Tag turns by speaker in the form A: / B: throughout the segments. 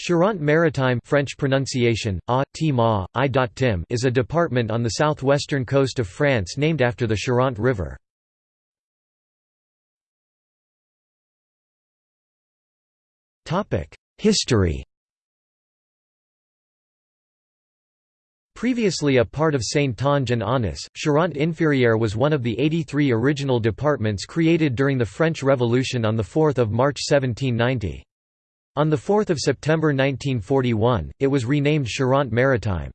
A: Charente-Maritime French pronunciation, a, -ma, I is a department on the southwestern coast of France named after the Charente River. History Previously a part of Saintonge and Aunis, Charente-Inférieure was one of the 83 original departments created during the French Revolution on 4 March 1790. On 4 September 1941, it was renamed Charente-Maritime.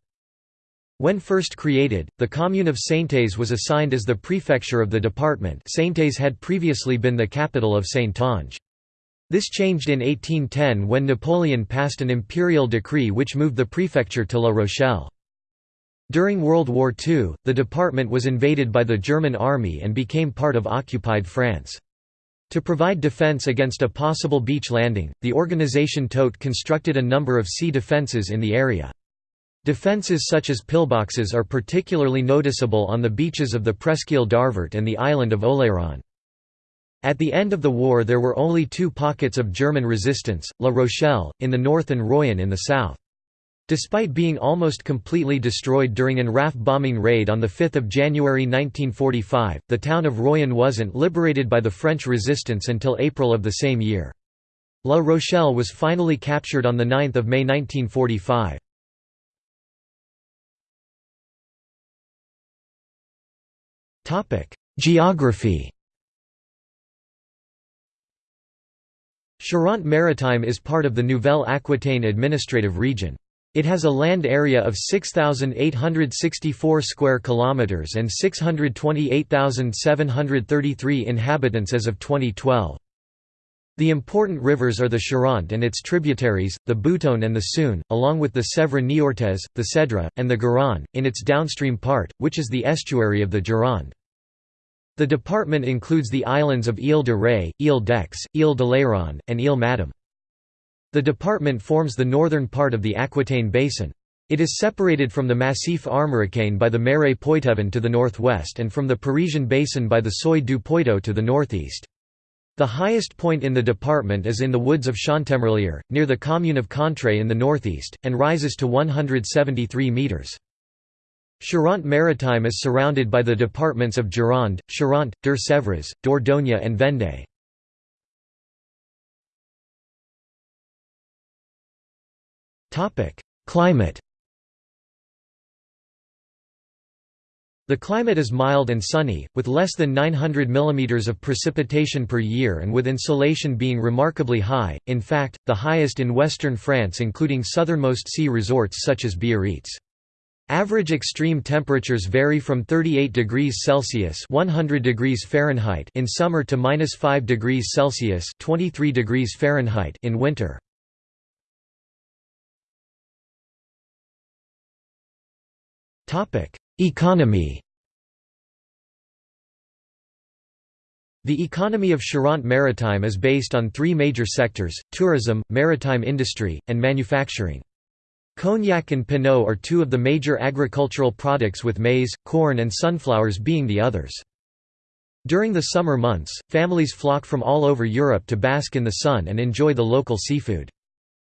A: When first created, the commune of Saintes was assigned as the prefecture of the department Saintes had previously been the capital of Saintonge. This changed in 1810 when Napoleon passed an imperial decree which moved the prefecture to La Rochelle. During World War II, the department was invaded by the German army and became part of occupied France. To provide defense against a possible beach landing, the organization Todt constructed a number of sea defenses in the area. Defenses such as pillboxes are particularly noticeable on the beaches of the Presqu'île d'Arvert and the island of Oléron. At the end of the war there were only two pockets of German resistance, La Rochelle, in the north and Royan in the south. Despite being almost completely destroyed during an RAF bombing raid on 5 January 1945, the town of Royan wasn't liberated by the French resistance until April of the same year. La Rochelle was finally captured on 9 May 1945. Geography Charente-Maritime is part of the Nouvelle Aquitaine administrative region. It has a land area of 6864 square kilometers and 628,733 inhabitants as of 2012. The important rivers are the Charente and its tributaries, the Boutonne and the Seugne, along with the Sèvre Niortaise, the Seudre, and the Garonne, in its downstream part, which is the estuary of the Gironde. The department includes the islands of Ile de Ré, Ile d'Aix, Ile d'Oléron, and Ile Madame. The department forms the northern part of the Aquitaine Basin. It is separated from the Massif armoricain by the Marais Poitevin to the northwest and from the Parisian Basin by the Seuil du Poitou to the northeast. The highest point in the department is in the woods of Chantemerlière, near the commune of Contré in the northeast, and rises to 173 metres. Charente-Maritime is surrounded by the departments of Gironde, Charente, Deux-Sèvres, Dordogne and Vendée. Climate The climate is mild and sunny, with less than 900 mm of precipitation per year and with insolation being remarkably high, in fact, the highest in western France including southernmost sea resorts such as Biarritz. Average extreme temperatures vary from 38 degrees Celsius (100 degrees Fahrenheit) in summer to -5 degrees Celsius (23 degrees Fahrenheit) in winter. Economy The economy of Charente-Maritime is based on three major sectors, tourism, maritime industry, and manufacturing. Cognac and Pineau are two of the major agricultural products with maize, corn and sunflowers being the others. During the summer months, families flock from all over Europe to bask in the sun and enjoy the local seafood.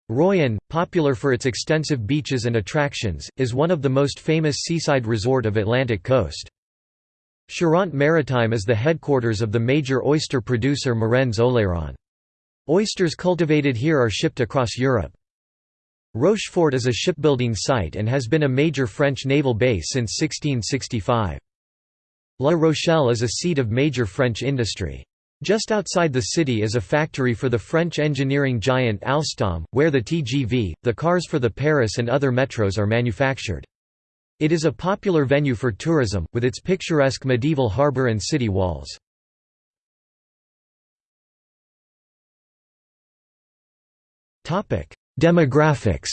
A: Royan, popular for its extensive beaches and attractions, is one of the most famous seaside resort of Atlantic coast. Charente-Maritime is the headquarters of the major oyster producer Marennes Oléron. Oysters cultivated here are shipped across Europe. Rochefort is a shipbuilding site and has been a major French naval base since 1665. La Rochelle is a seat of major French industry. Just outside the city is a factory for the French engineering giant Alstom, where the TGV, the cars for the Paris and other metros are manufactured. It is a popular venue for tourism, with its picturesque medieval harbour and city walls. Demographics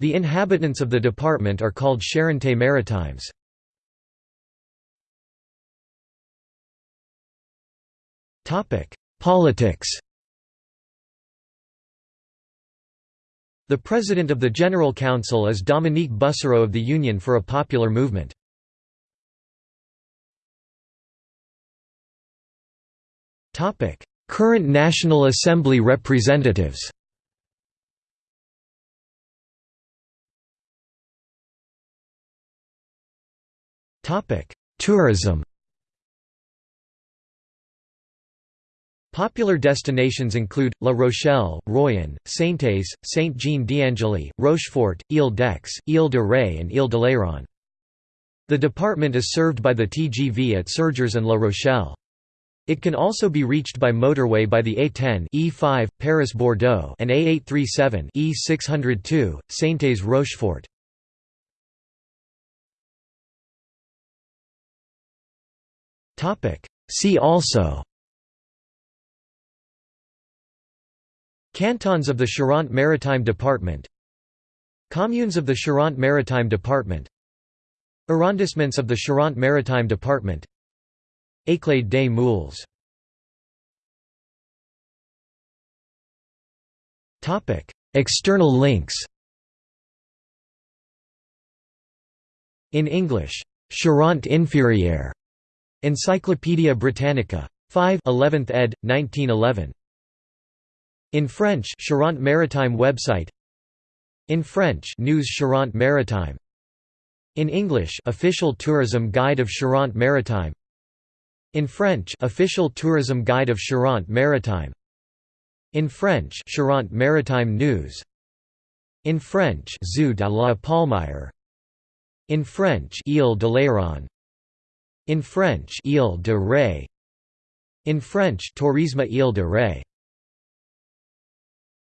A: The inhabitants of the department are called Charentais Maritimes. Topic: Politics. The President of the General Council is Dominique Bussereau of the Union for a Popular Movement. Topic: Current National Assembly representatives Tourism Popular destinations include, La Rochelle, Royan, Saintes, Saint-Jean-d'Angely, Rochefort, Ile-d'Aix, Ile-de-Ré and Ile-d'Oléron. The department is served by the TGV at Surgères and La Rochelle. It can also be reached by motorway by the A10 E5 Paris-Bordeaux and A837 E602 Saintes-Rochefort. See also Cantons of the Charente Maritime Department Communes of the Charente Maritime Department Arrondissements of the Charente Maritime Department Éclade des Moules External links In English, Charente inférieure, Encyclopædia Britannica. 5 11th ed., 1911. In French Charente Maritime website. In French News Charente Maritime. In English Official Tourism Guide of Charente Maritime. In French Official Tourism Guide of Charente Maritime. In French Charente Maritime News. In French Zoo de la Palmyre. In French Ile d'Oléron In French Ile de Ré. In French Tourisme Ile de Ré